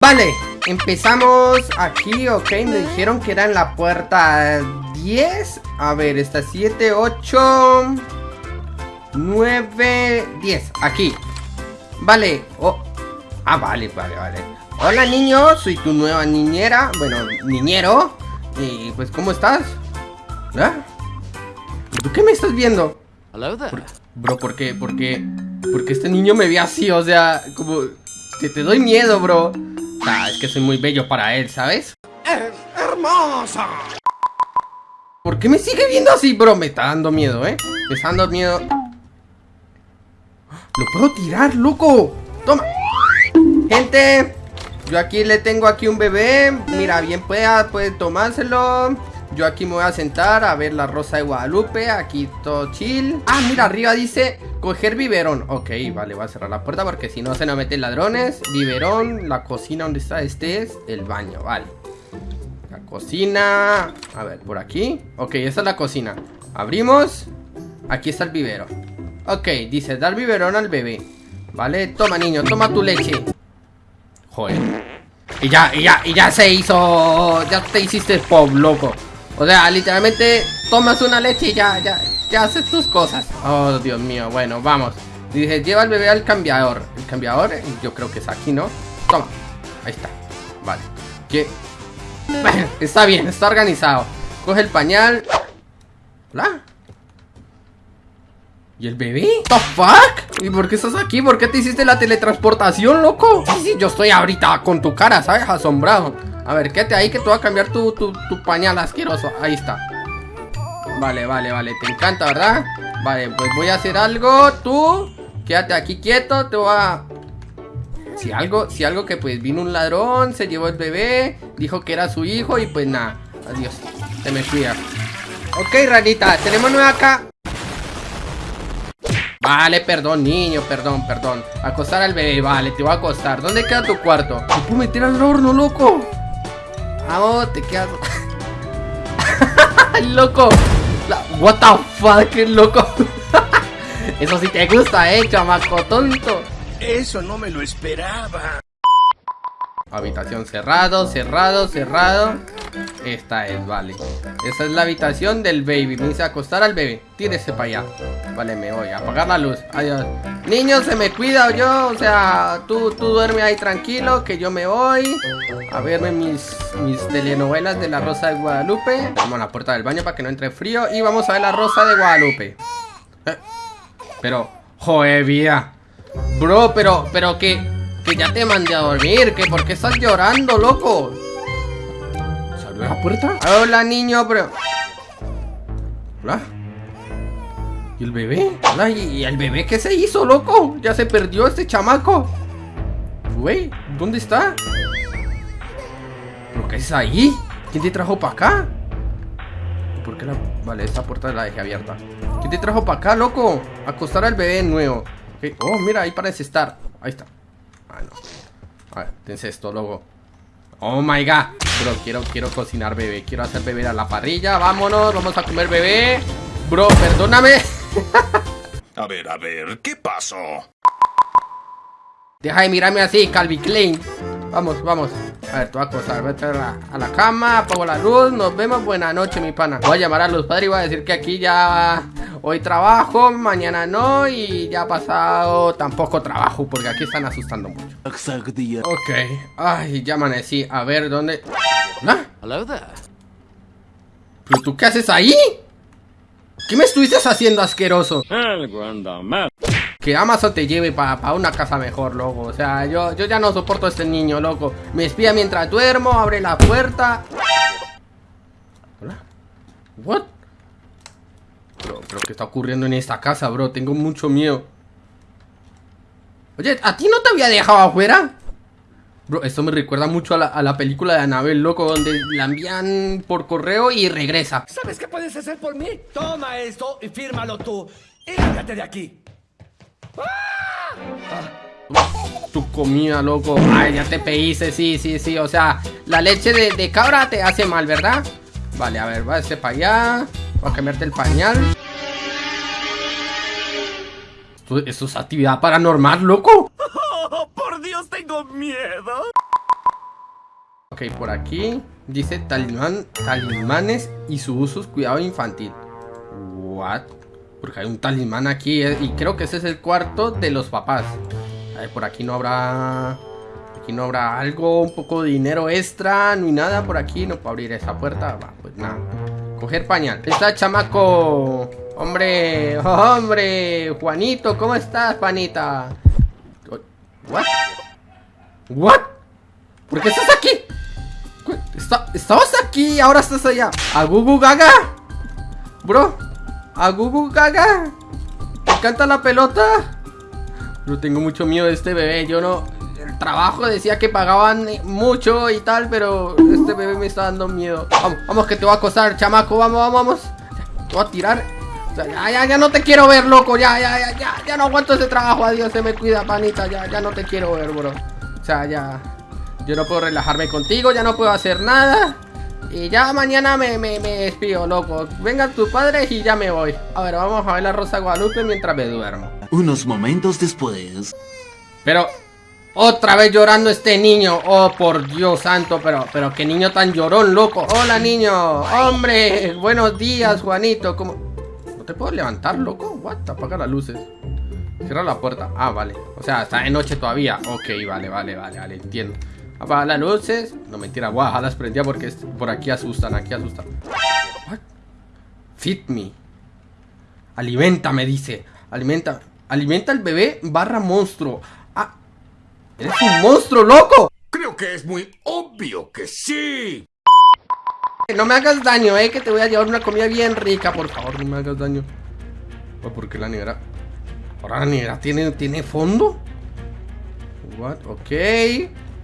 Vale, empezamos aquí, ok, me dijeron que era en la puerta 10 A ver, está 7, 8 9, 10, aquí Vale, oh Ah, vale, vale, vale Hola niño, soy tu nueva niñera Bueno, niñero Y pues, ¿cómo estás? ¿Ah? ¿Tú qué me estás viendo? bro, ¿por qué? ¿Por qué? Porque este niño me ve así, o sea, como... Que te doy miedo, bro Ah, es que soy muy bello para él, ¿sabes? ¡Es hermosa! ¿Por qué me sigue viendo así, bro? Me está dando miedo, ¿eh? Me está dando miedo ¡Lo puedo tirar, loco! ¡Toma! Gente Yo aquí le tengo aquí un bebé Mira, bien pueda, puede tomárselo yo aquí me voy a sentar a ver la rosa de Guadalupe Aquí todo chill. Ah, mira, arriba dice coger biberón. Ok, vale, voy a cerrar la puerta porque si no se nos meten ladrones. Biberón, la cocina donde está este es el baño, vale. La cocina A ver, por aquí. Ok, esa es la cocina. Abrimos Aquí está el bibero Ok, dice dar biberón al bebé. Vale, toma niño, toma tu leche. Joder. Y ya, y ya, y ya se hizo Ya te hiciste pop, loco o sea, literalmente tomas una leche y ya, ya, ya haces tus cosas. Oh, Dios mío, bueno, vamos. Dice, lleva al bebé al cambiador. El cambiador, yo creo que es aquí, ¿no? Toma. Ahí está. Vale. ¿Qué? Está bien, está organizado. Coge el pañal. ¿Hola? ¿Y el bebé? ¿The fuck? ¿Y por qué estás aquí? ¿Por qué te hiciste la teletransportación, loco? Sí, sí, yo estoy ahorita con tu cara, ¿sabes? Asombrado. A ver, quédate ahí que te voy a cambiar tu, pañal asqueroso. Ahí está. Vale, vale, vale, te encanta, ¿verdad? Vale, pues voy a hacer algo. Tú, quédate aquí quieto. Te voy a... Si algo, si algo que pues vino un ladrón Se llevó el bebé Dijo que era su hijo y pues nada. Adiós, te me cuida Ok, ranita, tenemos nueva acá Vale, perdón, niño, perdón, perdón Acostar al bebé, vale, te voy a acostar ¿Dónde queda tu cuarto? ¿Te puedo meter al horno, loco? Vamos, te quedas... ¡Loco! What the fuck, loco. Eso sí te gusta, eh, chamaco tonto. Eso no me lo esperaba. Habitación cerrado, cerrado, cerrado. Esta es, vale. Esa es la habitación del baby. Me dice acostar al bebé. Tírese para allá. Vale, me voy. Apagar la luz. Adiós. Niño, se me cuida yo. O sea, tú, tú duerme ahí tranquilo. Que yo me voy a verme mis, mis telenovelas de la Rosa de Guadalupe. Vamos a la puerta del baño para que no entre frío. Y vamos a ver la Rosa de Guadalupe. Eh, pero, joder, vida. Bro, pero, pero que que ya te mandé a dormir, que por qué estás llorando, loco. ¿Salió la puerta? Hola, niño, pero... Hola. ¿Y el bebé? Hola, ¿y el bebé qué se hizo, loco? Ya se perdió este chamaco. Güey, ¿dónde está? ¿Pero qué es ahí? ¿Quién te trajo para acá? ¿Por qué la...? Vale, esta puerta la dejé abierta ¿Quién te trajo para acá, loco? Acostar al bebé nuevo Oh, mira, ahí parece estar Ahí está Ah, no. A ver, tense esto, luego. Oh my god. Bro, quiero, quiero cocinar bebé. Quiero hacer bebé a la parrilla. Vámonos, vamos a comer bebé. Bro, perdóname. a ver, a ver, ¿qué pasó? Deja de mirarme así, Calvi Klein. Vamos, vamos. A ver, te voy a acostar, voy a, la, a la cama, apago la luz, nos vemos, buena noche, mi pana. Voy a llamar a los padres y voy a decir que aquí ya hoy trabajo, mañana no y ya ha pasado tampoco trabajo porque aquí están asustando mucho. Ok, ay, ya amanecí. A ver, ¿dónde? ¿Hola? Hello ¿Pero tú qué haces ahí? ¿Qué me estuviste haciendo asqueroso? Que Amazon te lleve para una casa mejor, loco O sea, yo, yo ya no soporto a este niño, loco Me espía mientras duermo, abre la puerta ¿Hola? ¿What? Bro, pero ¿qué está ocurriendo en esta casa, bro? Tengo mucho miedo Oye, ¿a ti no te había dejado afuera? Bro, esto me recuerda mucho a la, a la película de Anabel, loco Donde la envían por correo y regresa ¿Sabes qué puedes hacer por mí? Toma esto y fírmalo tú Y lárgate de aquí tu comida, loco. Ay, ya te pediste, sí, sí, sí. O sea, la leche de, cabra te hace mal, ¿verdad? Vale, a ver, va a para allá. Voy a cambiarte el pañal. Esto, es actividad paranormal, loco. Oh, por Dios, tengo miedo. Ok, por aquí dice talismán, talismanes y su uso cuidado infantil. What? Porque hay un talismán aquí eh, y creo que ese es el cuarto de los papás. A ver, por aquí no habrá... Aquí no habrá algo, un poco de dinero extra, ni nada por aquí. No puedo abrir esa puerta. Va, pues nada. Coger pañal. Está chamaco. Hombre, hombre. Juanito, ¿cómo estás, panita? What? What? ¿Por qué estás aquí? estabas aquí, ahora estás allá. ¿A Gugu Gaga? Bro, ¿a Gugu Gaga? ¿Te encanta la pelota? Yo tengo mucho miedo de este bebé. Yo no. Trabajo decía que pagaban mucho y tal, pero este bebé me está dando miedo. Vamos, vamos, que te voy a acosar, chamaco. Vamos, vamos, vamos. Te voy a tirar. ya, ya, ya no te quiero ver, loco. Ya, ya, ya, ya, ya no aguanto ese trabajo. Adiós, se me cuida, panita. Ya, ya no te quiero ver, bro. O sea, ya. Yo no puedo relajarme contigo, ya no puedo hacer nada. Y ya mañana me, me, me despido, loco. Venga tu padre y ya me voy. A ver, vamos a ver la Rosa Guadalupe mientras me duermo. Unos momentos después. Pero, otra vez llorando este niño. Oh, por Dios santo, pero, pero qué niño tan llorón, loco. Hola, niño. Hombre, buenos días, Juanito. ¿Cómo? ¿No te puedo levantar, loco? What? Apaga las luces. Cierra la puerta. Ah, vale. O sea, está de noche todavía. Ok, vale, vale, vale, vale, entiendo. Apaga las luces. No, mentira, guau, las prendía porque por aquí asustan, aquí asustan. What? Feed me. Alimenta, me dice. Alimenta. Alimenta al bebé barra monstruo. Eres un monstruo, loco. Creo que es muy obvio que sí. No me hagas daño, eh, que te voy a llevar una comida bien rica, por favor, no me hagas daño. ¿Por qué la nevera? Ahora la nevera tiene, tiene fondo. What? Ok.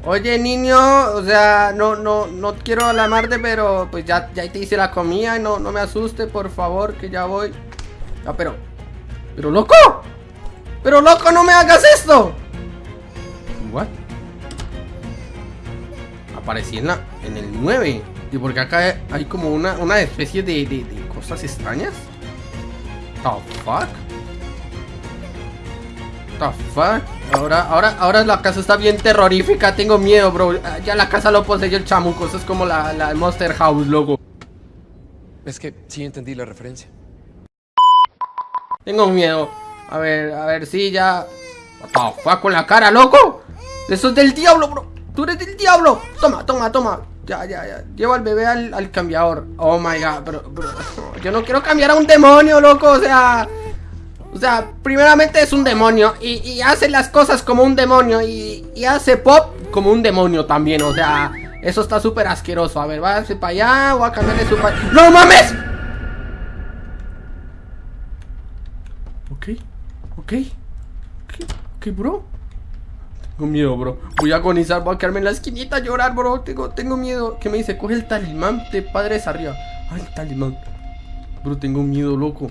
Oye, niño, o sea, no, no, no quiero alarmarte, pero pues ya, ya te hice la comida y no, no me asuste, por favor, que ya voy. Ah, pero... ¡Pero loco! ¡Pero loco, no me hagas esto! ¿What? Aparecí en, la, en el 9 Y porque acá hay como una, una especie de, de, de cosas extrañas The fuck? The fuck? Ahora, ahora, ahora la casa está bien terrorífica, tengo miedo, bro. Ya la casa lo poseyó el chamuco, eso es como la, la Monster House, loco. Es que sí entendí la referencia. Tengo miedo. A ver, a ver, sí, ya. What the con la cara, loco? Eso es del diablo, bro. Tú eres del diablo. Toma, toma, toma. Ya, ya, ya. Lleva al bebé al, al cambiador. Oh my god, bro, bro. Yo no quiero cambiar a un demonio, loco. O sea. O sea, primeramente es un demonio y, hace las cosas como un demonio y, hace pop como un demonio también, o sea, eso está súper asqueroso. A ver, a para allá, voy a cambiarle su... ¡No mames! Ok, ok, ok, ok, bro. Tengo miedo, bro. Voy a agonizar, voy a quedarme en la esquinita a llorar, bro. Tengo, tengo miedo. ¿Qué me dice? Coge el talismán de padres arriba. Ay, el talismán. Bro, tengo miedo, loco.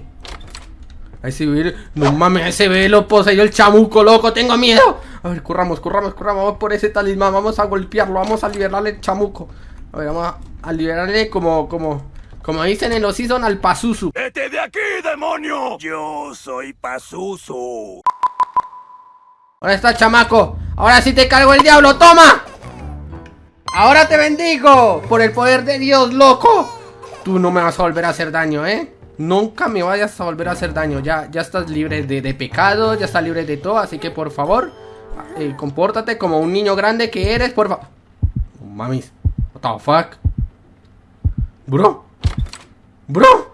Ahí se ve, no mames, ese ve lo poseyó el chamuco, loco, tengo miedo. A ver, corramos, corramos, corramos, vamos por ese talismán, vamos a golpearlo, vamos a liberarle el chamuco. A ver, vamos a, liberarle como, como, como dicen en los season al Pazuzu. ¡Vete de aquí, demonio! Yo soy Pazuzu. Ahora está, chamaco. Ahora sí te cargo el diablo, toma. Ahora te bendigo por el poder de Dios, loco. Tú no me vas a volver a hacer daño, ¿eh? Nunca me vayas a volver a hacer daño. Ya, ya estás libre de, pecado, ya estás libre de todo. Así que por favor, eh, compórtate como un niño grande que eres, por favor. mamis, what the fuck? Bro, bro.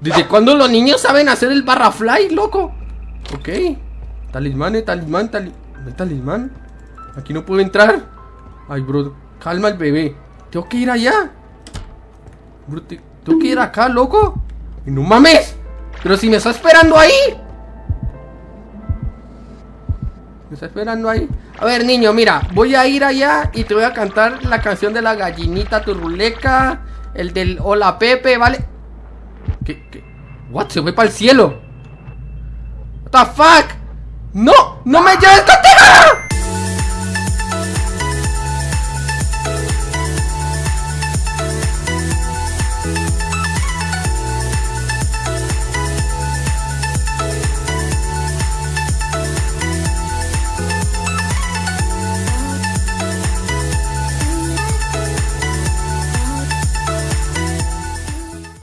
¿Desde cuándo los niños saben hacer el barra fly, loco? Ok. Talismán, eh, talismán, talismán. ¿Talismán? Aquí no puedo entrar. Ay, bro. Calma el bebé. Tengo que ir allá. Bro, ¿Tú qué ir acá, loco? ¡No mames! Pero si me está esperando ahí. Me está esperando ahí. A ver, niño, mira. Voy a ir allá y te voy a cantar la canción de la gallinita turruleca. El del Hola Pepe, ¿vale? ¿Qué? ¿Qué? ¿What? Se fue para el cielo. What the fuck? ¡No! ¡No me lleves contigo!